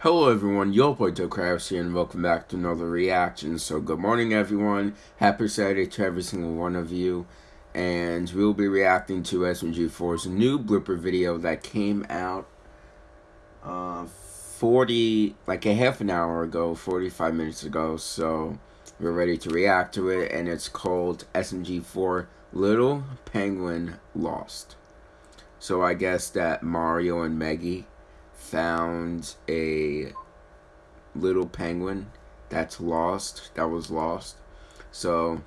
Hello everyone, your boy Crabs here and welcome back to another reaction. So good morning everyone, happy Saturday to every single one of you. And we'll be reacting to SMG4's new blooper video that came out uh, 40, like a half an hour ago, 45 minutes ago. So we're ready to react to it and it's called SMG4 Little Penguin Lost. So I guess that Mario and Meggy found a little penguin that's lost, that was lost. So,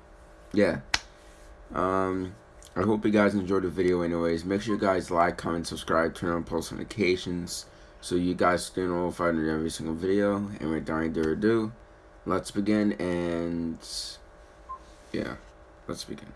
yeah. Um, I hope you guys enjoyed the video anyways. Make sure you guys like, comment, subscribe, turn on post notifications so you guys stay notified of every single video. And without any further ado, let's begin and yeah, let's begin.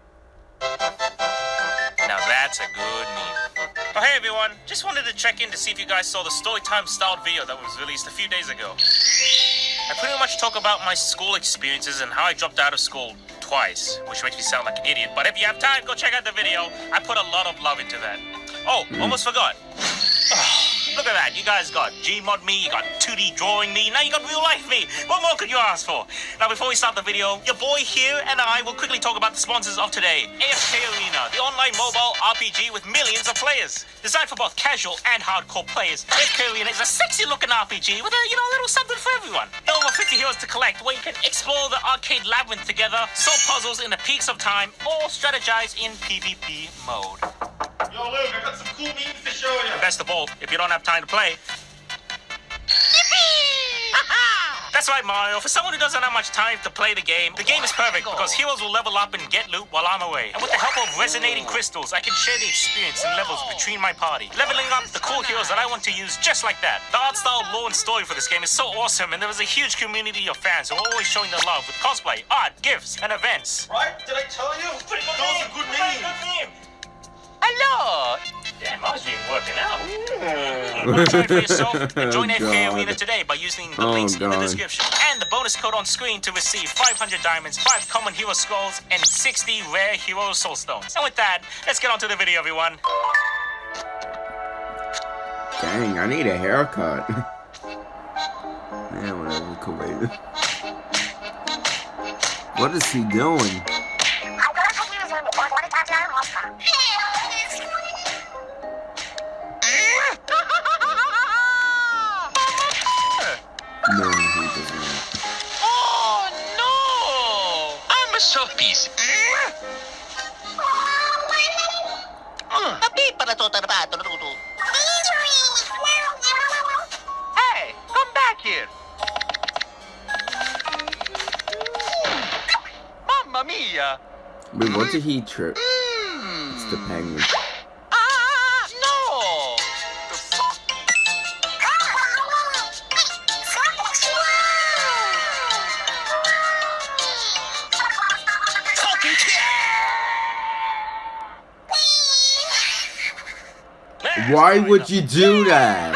Now that's a good meme. Oh, hey everyone, just wanted to check in to see if you guys saw the Storytime styled video that was released a few days ago. I pretty much talk about my school experiences and how I dropped out of school twice, which makes me sound like an idiot, but if you have time, go check out the video. I put a lot of love into that. Oh, mm. almost forgot. Oh. Look at that. You guys got Gmod me, you got 2D drawing me, now you got real life me. What more could you ask for? Now, before we start the video, your boy here and I will quickly talk about the sponsors of today. AFK Arena, the online mobile RPG with millions of players. Designed for both casual and hardcore players, AFK Arena is a sexy looking RPG with a, you know, little something for everyone. Over 50 heroes to collect where you can explore the Arcane Labyrinth together, solve puzzles in the peaks of time, or strategize in PvP mode. Yo, Luke, I got some cool memes to show you. And best of all, if you don't have time to play. That's right, Mario. For someone who doesn't have much time to play the game, the game is perfect because heroes will level up and get loot while I'm away. And with the help of resonating crystals, I can share the experience and levels between my party, leveling up the cool heroes that I want to use just like that. The art style, lore, and story for this game is so awesome, and there is a huge community of fans who are always showing their love with cosplay, art, gifts, and events. Right? Did I tell you? Those are good memes. Hello! Damn, I was being working out. Try it for yourself and join Oh, FK Arena today by using the Oh, links in the description and the bonus code on screen to receive 500 diamonds, 5 common hero skulls, and 60 rare hero soul stones. And with that, let's get on to the video, everyone. Dang, I need a haircut. Man, whatever, cool. wait. What is he doing? piece. Papi, para to. Hey, come back here. Mamma mia. Wait, what's a heat trip? It's the hmm. penguin. Why would you do that?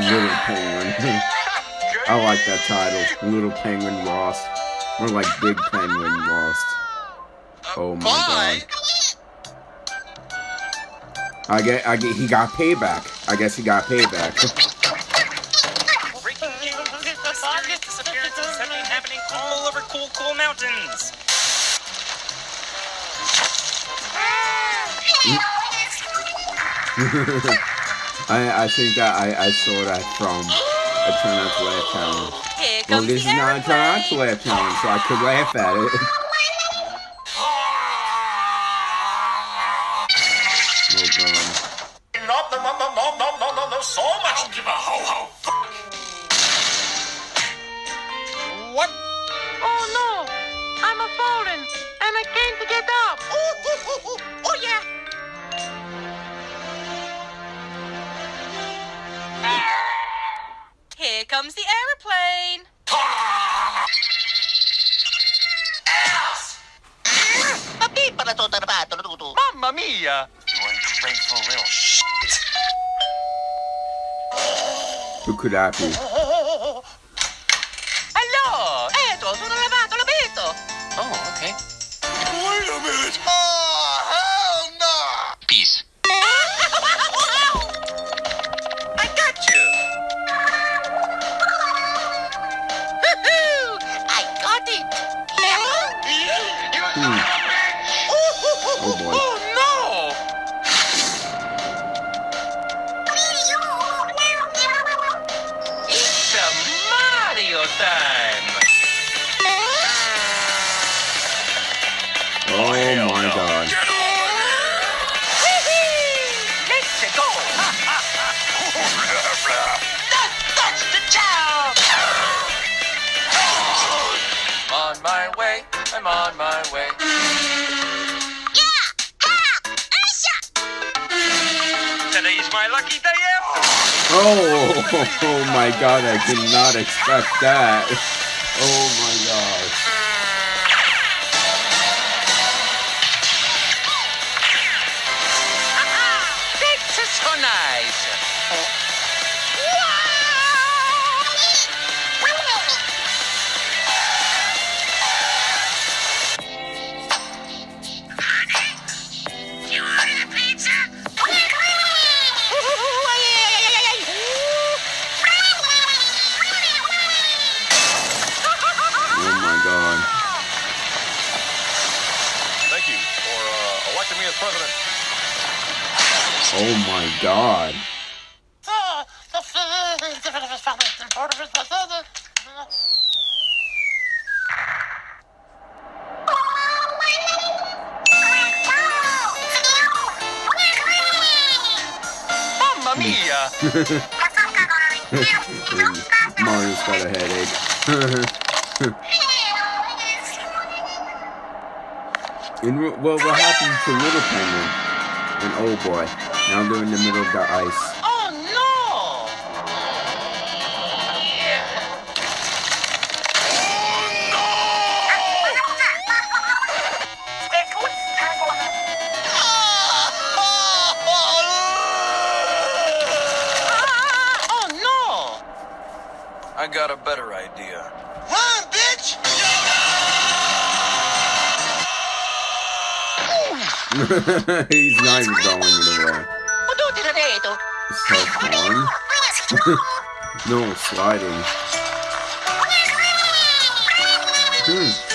Little penguin. I like that title. Little penguin lost. More like big penguin lost. Oh my god. I get I get he got payback. I guess he got payback. Breaking news! Mysterious disappearances have been happening all over Cool Cool Mountains. I, I think that I, I saw that from a Turn Up well, this is not a Turn Up so I could laugh at it. so much give a ho ho fuck. What comes the aeroplane. Mamma mia! Who could I be? Hello! Oh, okay. Wait a minute! On my way. Lucky day after. Oh, oh my god, I did not expect that. Oh my Mamma mia! Mario's got a headache. and well, what happened to Little Penguin? And oh boy, now they're in the middle of the ice. He's not even going anywhere. So fun. no sliding. Hmm.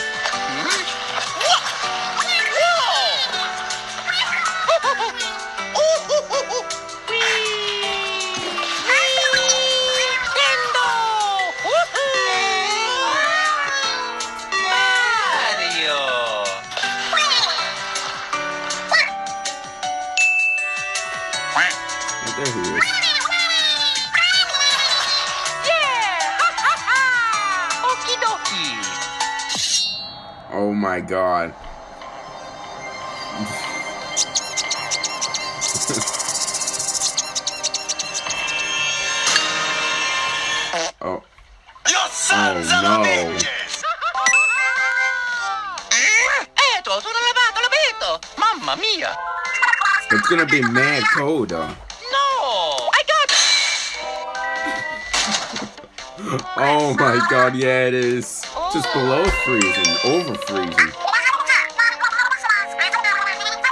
God. oh, Your sons Oh, no. bitches. Edo, sono lavato, l'ho! Mamma mia! it's gonna be mad cold though. No! I got Oh my god, yeah it is. Just below freezing, over freezing.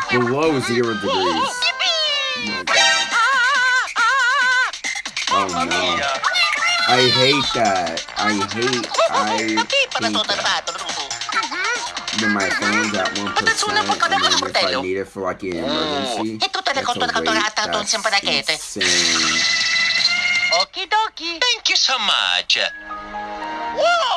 Below zero degrees. Oh my god. Mamma no. I hate that. I hate, I hate that. When my phone's at 1%, and then if I need it for like an emergency, tutte le that's a cose wait. That's sempre da chete. insane. Okie dokie! Thank you so much! Wow!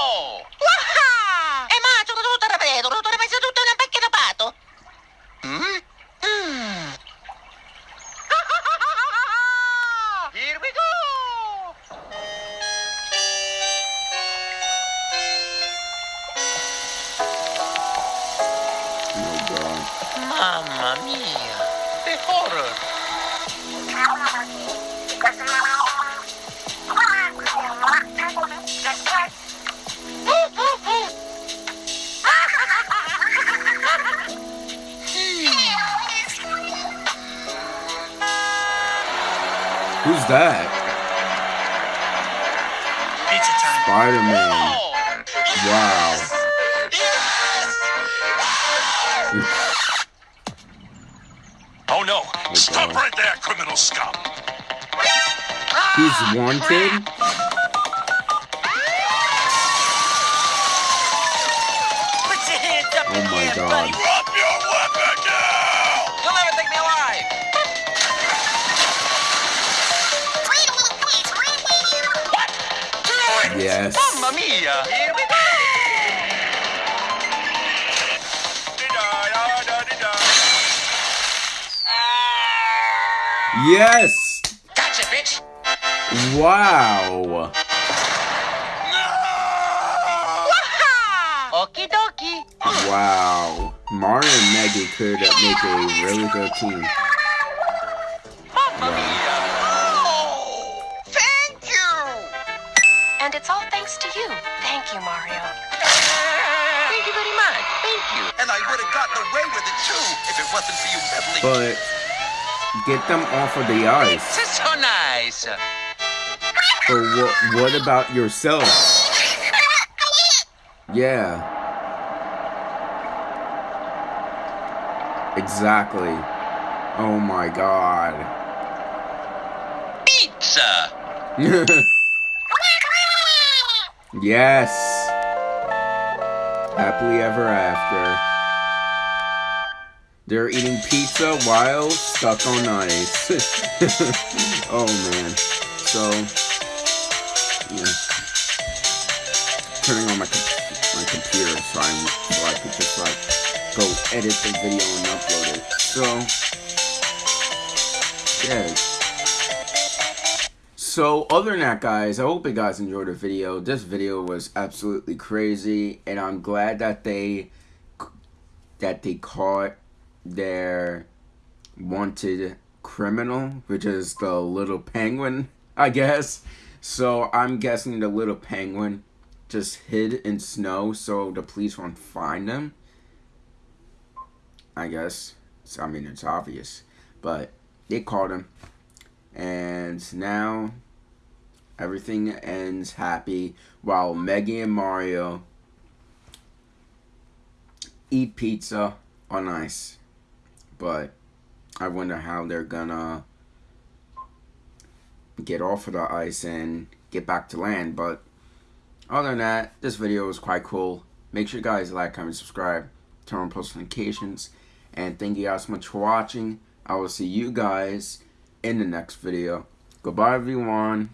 That? Pizza time. Spider Man. Wow. Oh no! Stop right there, criminal scum! He's wanted? Yes. Mamma mia! Here we go! Yes! Gotcha, bitch! Wow. Okie dokie. Wow. Mario and Meggy could make a really good team. Thank you, Mario. Thank you very much. Thank you. And I would have gotten away with it too if it wasn't for you meddling. But get them off of the ice. This is so nice. But what, what about yourself? Yeah. Exactly. Oh my god. Pizza! yes. Happily ever after. They're eating pizza while stuck on ice. oh man. So, yeah. Turning on my my computer so, I'm, so I could just like go edit the video and upload it. So, yeah. So, other than that, guys, I hope you guys enjoyed the video. This video was absolutely crazy, and I'm glad that they that they caught their wanted criminal, which is the little penguin, I guess. So I'm guessing the little penguin just hid in snow so the police won't find him. I guess. So, I mean, it's obvious. But they caught him. And now everything ends happy while Meggy and Mario eat pizza on ice. But I wonder how they're gonna get off of the ice and get back to land. But other than that, this video was quite cool. Make sure you guys like, comment, subscribe, turn on post notifications, and thank you guys so much for watching. I will see you guys in the next video. Goodbye, everyone.